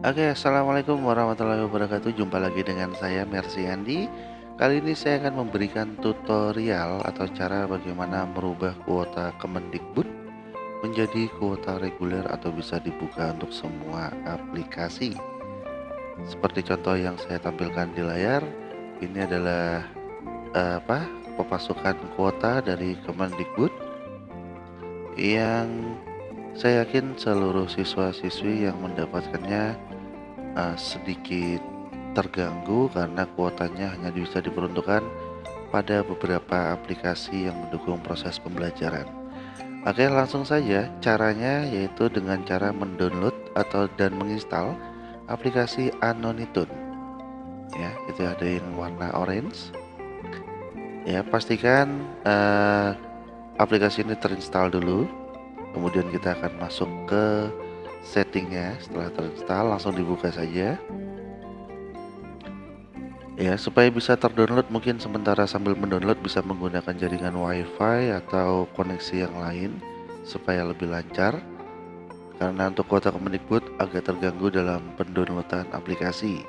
Oke, assalamualaikum warahmatullahi wabarakatuh. Jumpa lagi dengan saya Mercy Andi. Kali ini saya akan memberikan tutorial atau cara bagaimana merubah kuota Kemendikbud menjadi kuota reguler atau bisa dibuka untuk semua aplikasi. Seperti contoh yang saya tampilkan di layar, ini adalah uh, apa? pemasukan kuota dari Kemendikbud yang saya yakin seluruh siswa-siswi yang mendapatkannya uh, sedikit terganggu karena kuotanya hanya bisa diperuntukkan pada beberapa aplikasi yang mendukung proses pembelajaran. Oke, langsung saja caranya yaitu dengan cara mendownload atau dan menginstal aplikasi Anonitun. Ya, itu ada yang warna orange. Ya, pastikan uh, aplikasi ini terinstall dulu kemudian kita akan masuk ke settingnya. Setelah terinstall langsung dibuka saja. Ya supaya bisa terdownload mungkin sementara sambil mendownload bisa menggunakan jaringan wifi atau koneksi yang lain supaya lebih lancar. Karena untuk kuota Kemendikbud agak terganggu dalam pendownloadan aplikasi.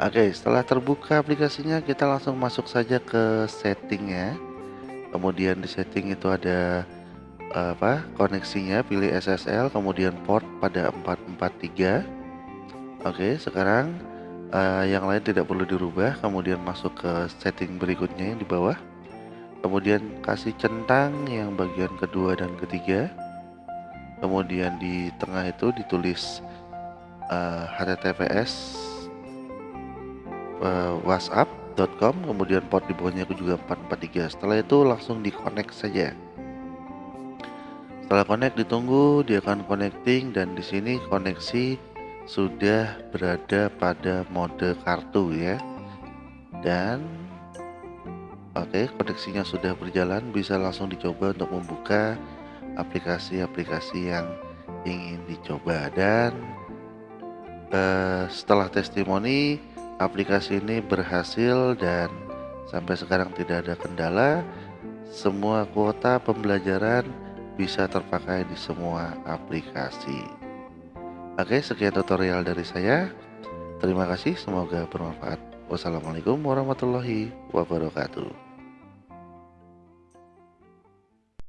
Oke setelah terbuka aplikasinya kita langsung masuk saja ke settingnya. Kemudian di setting itu ada apa koneksinya pilih SSL kemudian port pada 443 oke sekarang uh, yang lain tidak perlu dirubah kemudian masuk ke setting berikutnya yang di bawah. Kemudian kasih centang yang bagian kedua dan ketiga. Kemudian di tengah itu ditulis uh, https uh, whatsapp.com kemudian port di bawahnya juga 443 setelah itu langsung di connect saja setelah connect ditunggu. Dia akan connecting dan di sini koneksi sudah berada pada mode kartu ya. Dan oke, okay, koneksinya sudah berjalan. Bisa langsung dicoba untuk membuka aplikasi-aplikasi yang ingin dicoba. Dan uh, setelah testimoni aplikasi ini berhasil dan sampai sekarang tidak ada kendala. Semua kuota pembelajaran bisa terpakai di semua aplikasi. Oke, sekian tutorial dari saya. Terima kasih, semoga bermanfaat. Wassalamualaikum warahmatullahi wabarakatuh.